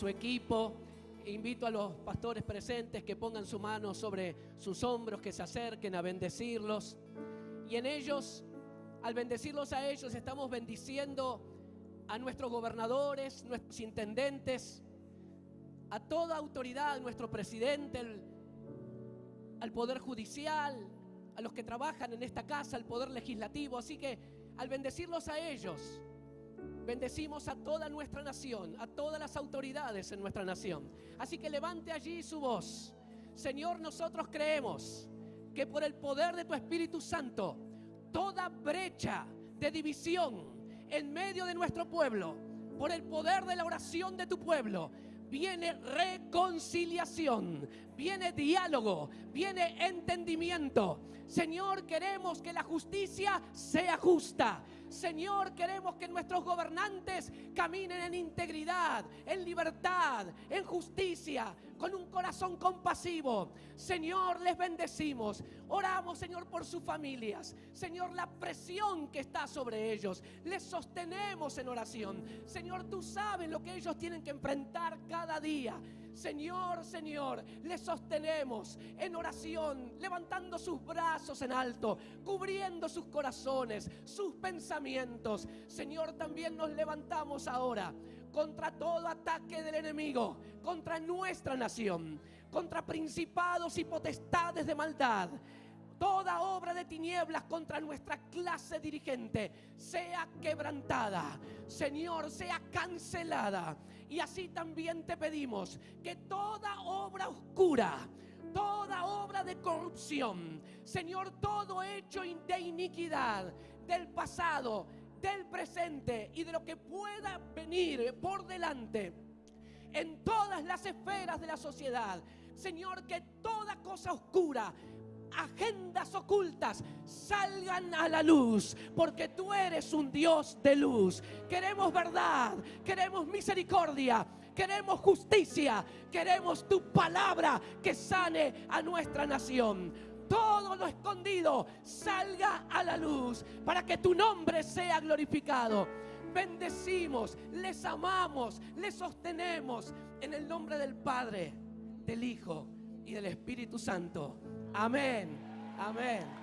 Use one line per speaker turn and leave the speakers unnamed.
su equipo. Invito a los pastores presentes que pongan su mano sobre sus hombros, que se acerquen a bendecirlos. Y en ellos, al bendecirlos a ellos, estamos bendiciendo a nuestros gobernadores, nuestros intendentes, a toda autoridad, nuestro presidente, al Poder Judicial, a los que trabajan en esta casa, al Poder Legislativo. Así que al bendecirlos a ellos, bendecimos a toda nuestra nación, a todas las autoridades en nuestra nación. Así que levante allí su voz. Señor, nosotros creemos que por el poder de tu Espíritu Santo, toda brecha de división en medio de nuestro pueblo, por el poder de la oración de tu pueblo, viene reconciliación, viene diálogo, viene entendimiento. Señor, queremos que la justicia sea justa. Señor, queremos que nuestros gobernantes caminen en integridad, en libertad, en justicia, con un corazón compasivo. Señor, les bendecimos. Oramos, Señor, por sus familias. Señor, la presión que está sobre ellos. Les sostenemos en oración. Señor, tú sabes lo que ellos tienen que enfrentar cada día. Señor, Señor, les sostenemos en oración, levantando sus brazos en alto, cubriendo sus corazones, sus pensamientos. Señor, también nos levantamos ahora contra todo ataque del enemigo, contra nuestra nación, contra principados y potestades de maldad toda obra de tinieblas contra nuestra clase dirigente sea quebrantada, Señor, sea cancelada. Y así también te pedimos que toda obra oscura, toda obra de corrupción, Señor, todo hecho de iniquidad del pasado, del presente y de lo que pueda venir por delante en todas las esferas de la sociedad. Señor, que toda cosa oscura agendas ocultas salgan a la luz, porque tú eres un Dios de luz. Queremos verdad, queremos misericordia, queremos justicia, queremos tu palabra que sane a nuestra nación. Todo lo escondido salga a la luz para que tu nombre sea glorificado. Bendecimos, les amamos, les sostenemos en el nombre del Padre, del Hijo y del Espíritu Santo. Amén. Amén.